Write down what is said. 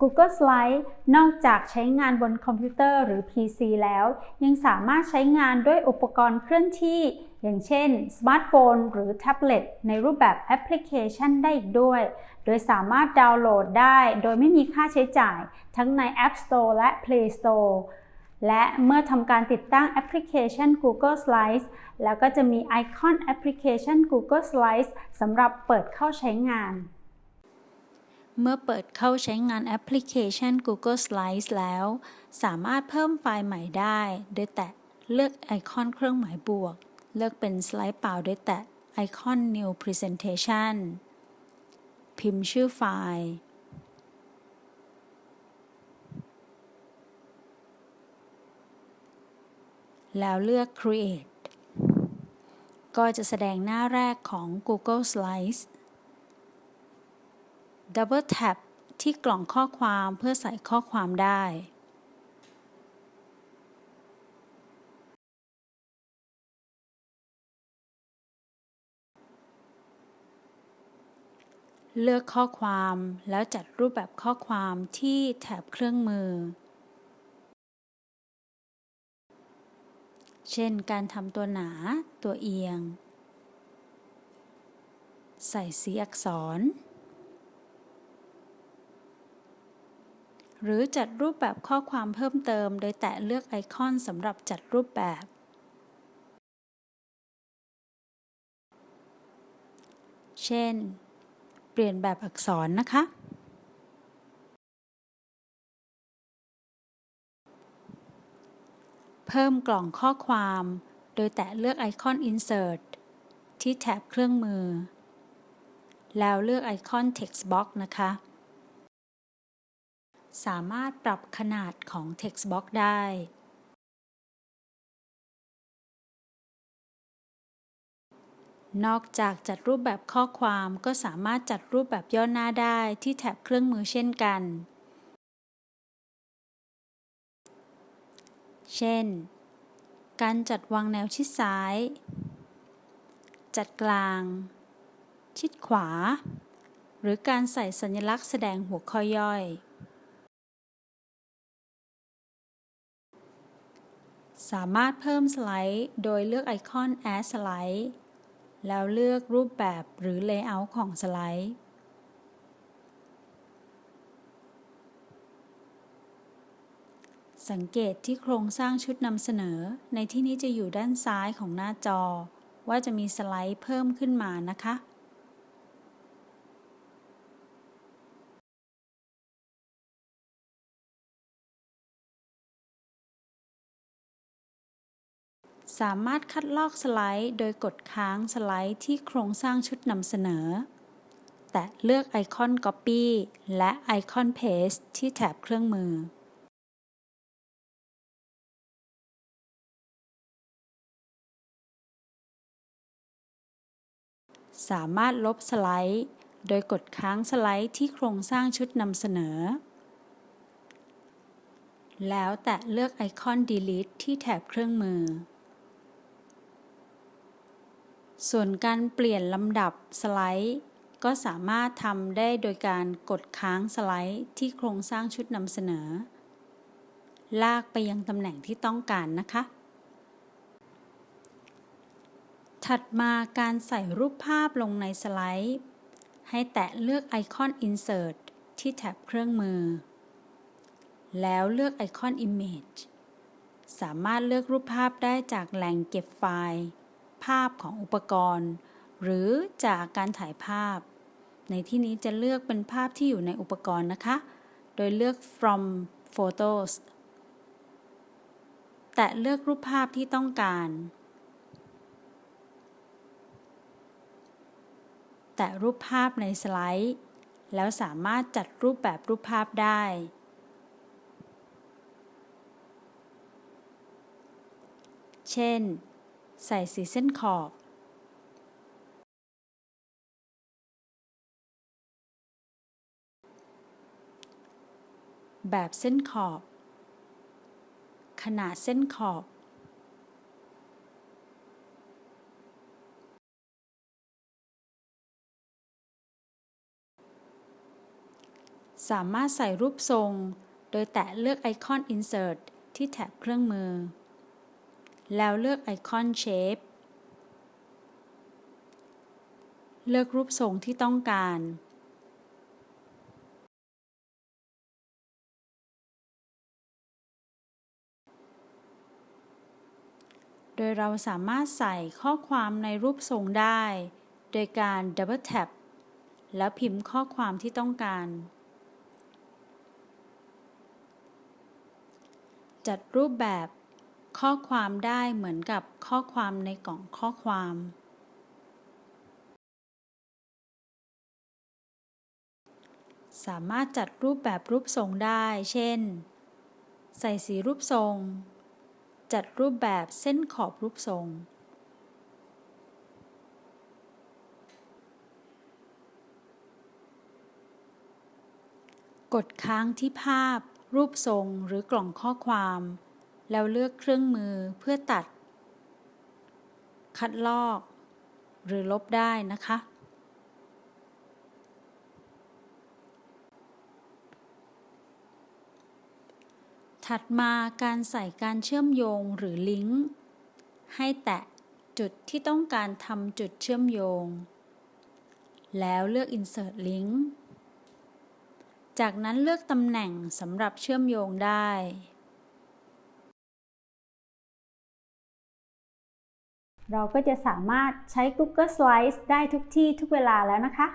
Google Slides นอกจากใช้งานบนคอมพิวเตอร์หรือ PC แล้ว ยังสามารถใช้งานด้วยอุปกรณ์เคลื่อนที่ อย่างเช่น สมาร์ทโฟนหรือแท็บเล็ตในรูปแบบแอปพลิเคชันได้อีกด้วย โดยสามารถดาวน์โหลดได้โดยไม่มีค่าใช้จ่าย ทั้งใน App Store และ Play Store และเมื่อทำการติดตั้งแอปพลิเคชัน Google Slides แล้วก็จะมีไอคอนแอปพลิเคชัน Google Slides สำหรับเปิดเข้าใช้งาน เมื่อเปิดเข้าใช้งานแอปพลิเคชัน Google Slides แล้ว สามารถเพิ่มไฟล์ใหม่ได้ โดยแตะเลือกไอคอนเครื่องหมายบวก เลือกเป็นสไลด์เปล่าโดยแตะไอคอน New Presentation พิมพ์ชื่อไฟล์ แล้วเลือก Create ก็จะแสดงหน้าแรกของ Google Slides ดับเบิลแท็บที่กล่องข้อความเพื่อใส่ข้อความได้ เลือกข้อความแล้วจัดรูปแบบข้อความที่แถบเครื่องมือ เช่นการทำตัวหนา ตัวเอียง ใส่สีอักษร หรือจัดรูปแบบข้อความเพิ่มเติม โดยแตะเลือกไอคอนสำหรับจัดรูปแบบ เช่น เปลี่ยนแบบอักษรนะคะ เพิ่มกล่องข้อความ โดยแตะเลือกไอคอน Insert ที่แถบเครื่องมือ แล้วเลือกไอคอน Text Box นะคะ สามารถปรับขนาดของ text box ได้นอกจากจัดรูปแบบข้อความก็สามารถจัดรูปแบบย่อหน้าได้ที่แถบเครื่องมือเช่นกัน เช่น การจัดวางแนวชิดซ้าย จัดกลาง ชิดขวา หรือการใส่สัญลักษณ์แสดงหัวข้อย่อย สามารถเพิ่มสไลด์ โดยเลือกไอคอน Add Slide แล้วเลือกรูปแบบหรือ Layout ของสไลด์ สังเกตที่โครงสร้างชุดนำเสนอ ในที่นี้จะอยู่ด้านซ้ายของหน้าจอ ว่าจะมีสไลด์เพิ่มขึ้นมานะคะ สามารถคัดลอกสไลด์ โดยกดค้างสไลด์ที่โครงสร้างชุดนำเสนอ แตะเลือกไอคอน Copy และไอคอน Paste ที่แถบเครื่องมือ สามารถลบสไลด์ โดยกดค้างสไลด์ที่โครงสร้างชุดนำเสนอ แล้วแตะเลือกไอคอน Delete ที่แถบเครื่องมือ ส่วนการเปลี่ยนลำดับสไลด์ ก็สามารถทำได้โดยการกดค้างสไลด์ที่โครงสร้างชุดนำเสนอ ลากไปยังตำแหน่งที่ต้องการนะคะ ถัดมาการใส่รูปภาพลงในสไลด์ ให้แตะเลือกไอคอน Insert ที่แท็บเครื่องมือ แล้วเลือกไอคอน Image สามารถเลือกรูปภาพได้จากแหล่งเก็บไฟล์ ภาพของอุปกรณ์ หรือจากการถ่ายภาพ ในที่นี้จะเลือกเป็นภาพที่อยู่ในอุปกรณ์นะคะ โดยเลือก from photos แต่เลือกรูปภาพที่ต้องการ แต่รูปภาพในสไลด์ แล้วสามารถจัดรูปแบบรูปภาพได้เช่น ใส่สีเส้นขอบแบบเส้นขอบ ขนาดเส้นขอบ สามารถใส่รูปทรง โดยแตะเลือกไอคอน Insert ที่แท็บเครื่องมือ แล้วเลือกไอคอน Shape เลือกรูปทรงที่ต้องการ โดยเราสามารถใส่ข้อความในรูปทรงได้ โดยการ Double Tap แล้วพิมพ์ข้อความที่ต้องการ จัดรูปแบบ ข้อความได้เหมือนกับข้อความในกล่องข้อความ สามารถจัดรูปแบบรูปทรงได้ เช่น ใส่สีรูปทรง จัดรูปแบบเส้นขอบรูปทรงกดค้างที่ภาพ รูปทรงหรือกล่องข้อความ แล้วเลือกเครื่องมือเพื่อตัด คัดลอก หรือลบได้นะคะ ถัดมาการใส่การเชื่อมโยงหรือลิงก์ ให้แตะจุดที่ต้องการทำจุดเชื่อมโยง แล้วเลือก Insert Link จากนั้นเลือกตำแหน่งสำหรับเชื่อมโยงได้ เราก็จะสามารถใช้ Google Slides ได้ทุกที่ทุกเวลาแล้วนะคะ